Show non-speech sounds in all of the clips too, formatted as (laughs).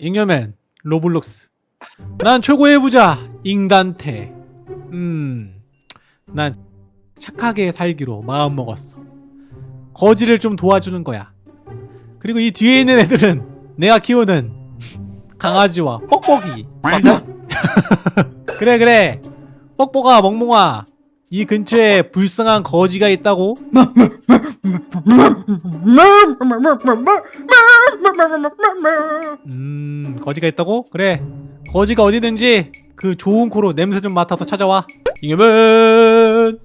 잉여맨 로블록스. 난 최고의 부자 잉단테. 음 난 착하게 살기로 마음먹었어. 거지를 좀 도와주는 거야. 그리고 이 뒤에 있는 애들은 내가 키우는 강아지와 뻑뻑이. 맞아? (laughs) 그래 그래. 뻑뻑아 멍멍아 이 근처에 불쌍한 거지가 있다고? 음 거지가 있다고? 그래. 거지가 어디든지 그 좋은 코로 냄새 좀 맡아서 찾아와. 잉여맨!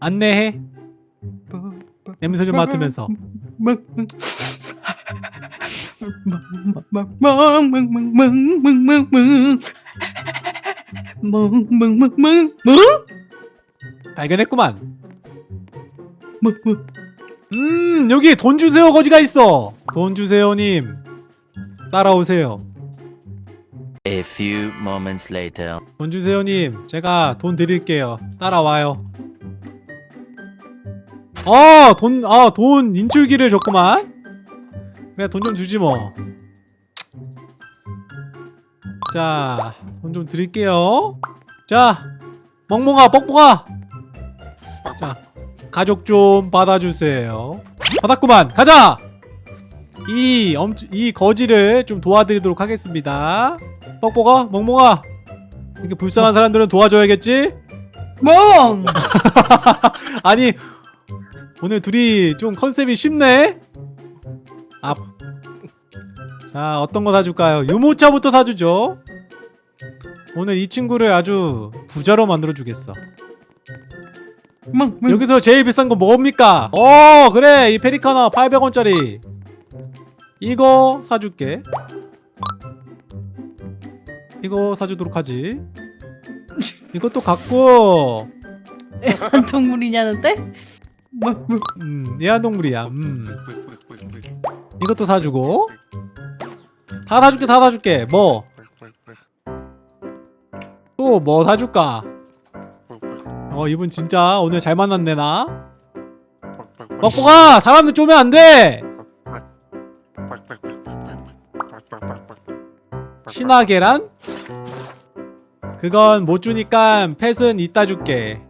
안내해. 냄새 좀 맡으면서 발견했구만. 음 여기 돈 주세요 거지가 있어 돈 주세요님 따라오세요 A few moments later. 돈 주세요님 제가 돈 드릴게요 따라와요 아, 돈, 아, 돈 인출기를 줬구만. 그래, 돈좀 주지 뭐. 자, 돈 좀 드릴게요. 자, 멍멍아, 뻑뻑아. 자, 가족 좀 받아주세요. 받았구만. 가자. 이 엄, 이 거지를 좀 도와드리도록 하겠습니다. 뻑뻑아, 멍멍아. 이렇게 불쌍한 사람들은 도와줘야겠지? 멍! (laughs) 아니 오늘 둘이 좀 컨셉이 쉽네. 아, 자 어떤 거 사줄까요? 유모차부터 사주죠. 오늘 이 친구를 아주 부자로 만들어 주겠어. 멍, 멍. 여기서 제일 비싼 거 뭡니까? 어 그래 이 페리카나 800원짜리 이거 사줄게. 이거 사주도록 하지. 이것도 갖고 한 동물이냐는데? 멍, 멍. 음, 애완동물이야. 음. 이것도 사주고. 다 사줄게, 다 사줄게. 뭐? 또 뭐 사줄까? 어, 이분 진짜 오늘 잘 만났네, 나. 뻑뻑아! 사람들 쪼면 안 돼! 신화 계란? 그건 못 주니까 펫은 이따 줄게.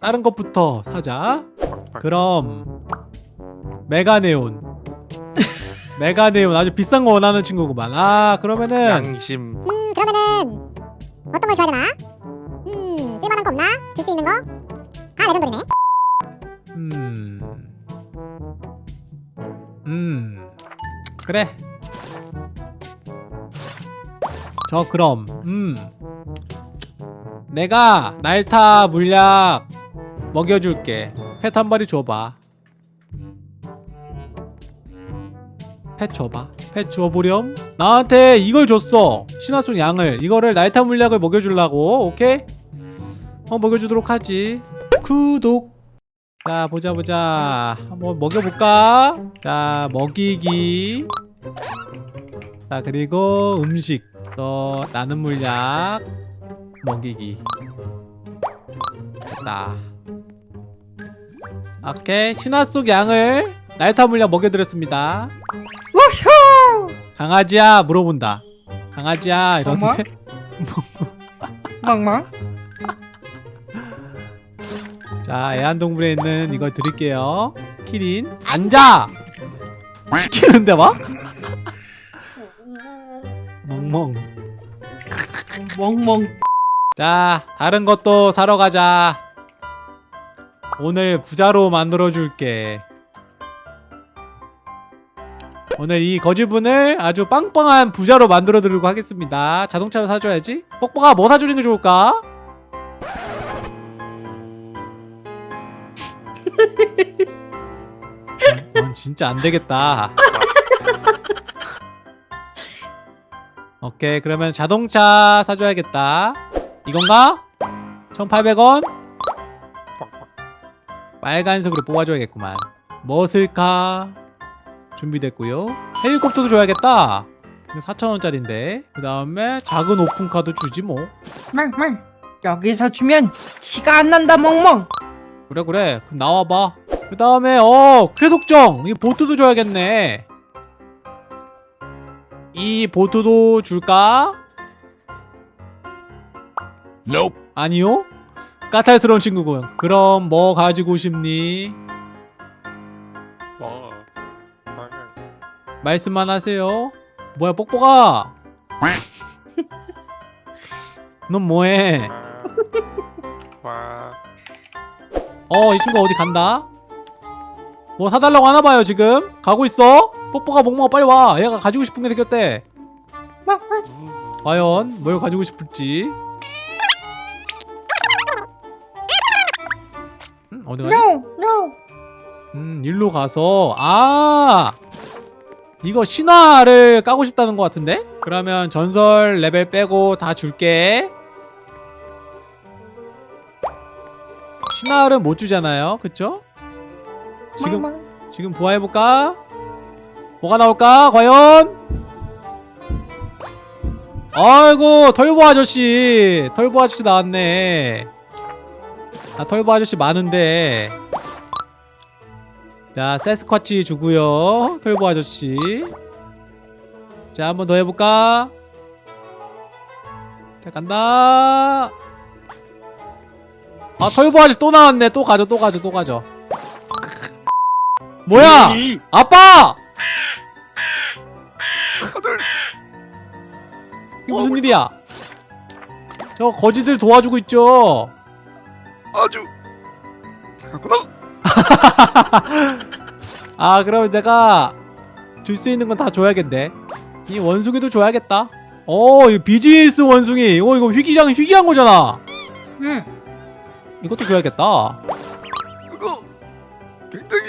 다른 것부터 사자. 그럼 메가네온 (laughs) 메가네온 아주 비싼 거 원하는 친구구만. 아 그러면은 양심. 음 그러면은 어떤 걸 줘야 되나? 음 쓸만한 거 없나? 줄 수 있는 거? 아 레전드리네. 음... 음... 그래. 저 그럼 음. 내가 날타 물약 먹여줄게. 펫한 마리 줘봐 펫 줘보렴. 나한테 이걸 줬어. 신화속 양을. 이거를 날타 물약을 먹여주려고. 오케이? 어 먹여주도록 하지. 구독. 자 보자 보자. 한번 먹여볼까? 자 먹이기. 자 그리고 음식. 또 나는 물약. 먹이기. 됐다. 오케이. 신화 속 양을 날타 물약 먹여드렸습니다! 강아지야 물어본다. 강아지야 이러는데? 멍멍. (laughs) 자 애완동물에 있는 이걸 드릴게요. 키린 앉아! 시키는데 막 (laughs) 멍멍. 멍멍. 자 다른 것도 사러 가자. 오늘 부자로 만들어 줄게 오늘 이 거지분을 아주 빵빵한 부자로 만들어 드리고 하겠습니다 자동차를 사줘야지 뻑뻑아 뭐 사주는 게 좋을까? (laughs) 넌 진짜 안 되겠다 오케이 그러면 자동차 사줘야겠다 이건가? 1800원? 빨간색으로 뽑아줘야겠구만 뭐 쓸까? 준비됐고요 헬리콥터도 줘야겠다 4천원짜리인데 그 다음에 작은 오픈카도 주지 뭐 멍멍. 여기서 주면 티가 안 난다 멍멍. 그래 그래 그럼 나와봐 그 다음에 어 쾌속정 이 보트도 줘야겠네 이 보트도 줄까? Nope. 아니요 까탈스러운 친구군 그럼 뭐 가지고 싶니? 말씀만 하세요. 뭐야 뽁뽁아 (laughs) 넌 뭐해? 와. (laughs) 어이 친구 어디 간다? 뭐 사달라고 하나봐요 지금? 가고 있어? 뽁뽁아 몽몽아 빨리 와. 얘가 가지고 싶은 게 생겼대. 과연 뭘 가지고 싶을지. 음, 어디 가지? No, no. 음 일로 가서. 아 이거 신화를 까고 싶다는 것 같은데? 그러면 전설 레벨 빼고 다 줄게 신화를 못 주잖아요 그쵸? 지금. 지금 부활해볼까? 뭐가 나올까? 과연? 아이고 털보 아저씨 털보 아저씨 나왔네 아 털보 아저씨 많은데 자 세스쿼치 주고요. 털보 아저씨. 자 한 번 더 해볼까? 자 간다. 아 털보 아저씨 또 나왔네. 또 가져 또 가져 또 가져 뭐야? 아빠! 이게 무슨 일이야? 저 거지들 도와주고 있죠? 아주. 잠깐구나. (laughs) 아 그러면 내가 줄 수 있는 건 다 줘야겠네 이 원숭이도 줘야겠다 어 이거 비즈니스 원숭이 어 이거 희귀장 희귀한 거잖아 응. 이것도 줘야겠다 그거 굉장히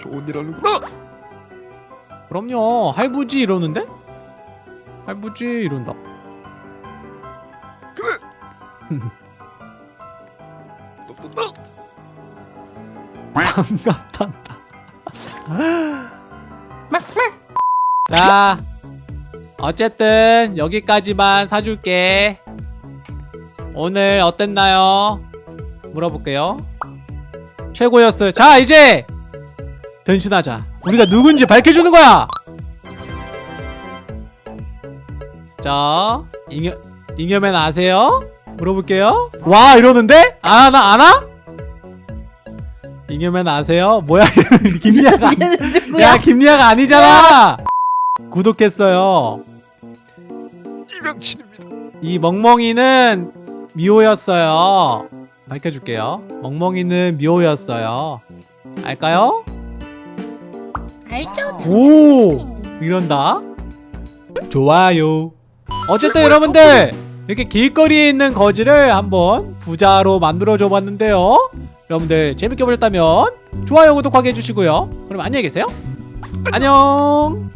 좋은 일 하는구나. 그럼요 할부지 이러는데? 할부지 이런다 그래. (laughs) 반갑단다. 자 어쨌든 여기까지만 사줄게 오늘 어땠나요? 물어볼게요 최고였어요 자 이제 변신하자 우리가 누군지 밝혀주는 거야 자 잉여, 잉여맨 아세요? 물어볼게요 와 이러는데? 아나 아나? 잉여맨 아세요? 뭐야 (laughs) 김리아가 야? 김리아가 아니잖아! 구독했어요. 이명신입니다. 이 멍멍이는 미호였어요. 밝혀줄게요. 멍멍이는 미호였어요. 알까요? 알죠? 오! 이런다? 좋아요. 어쨌든 여러분들 이렇게 길거리에 있는 거지를 한번 부자로 만들어줘 봤는데요 여러분들 재밌게 보셨다면 좋아요 구독하게 해주시고요. 그럼 안녕히 계세요. 안녕.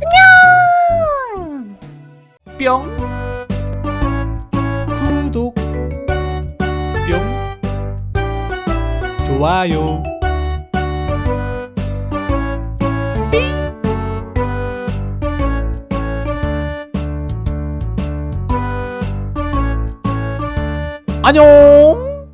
뿅. 구독. 뿅. 좋아요. 안녕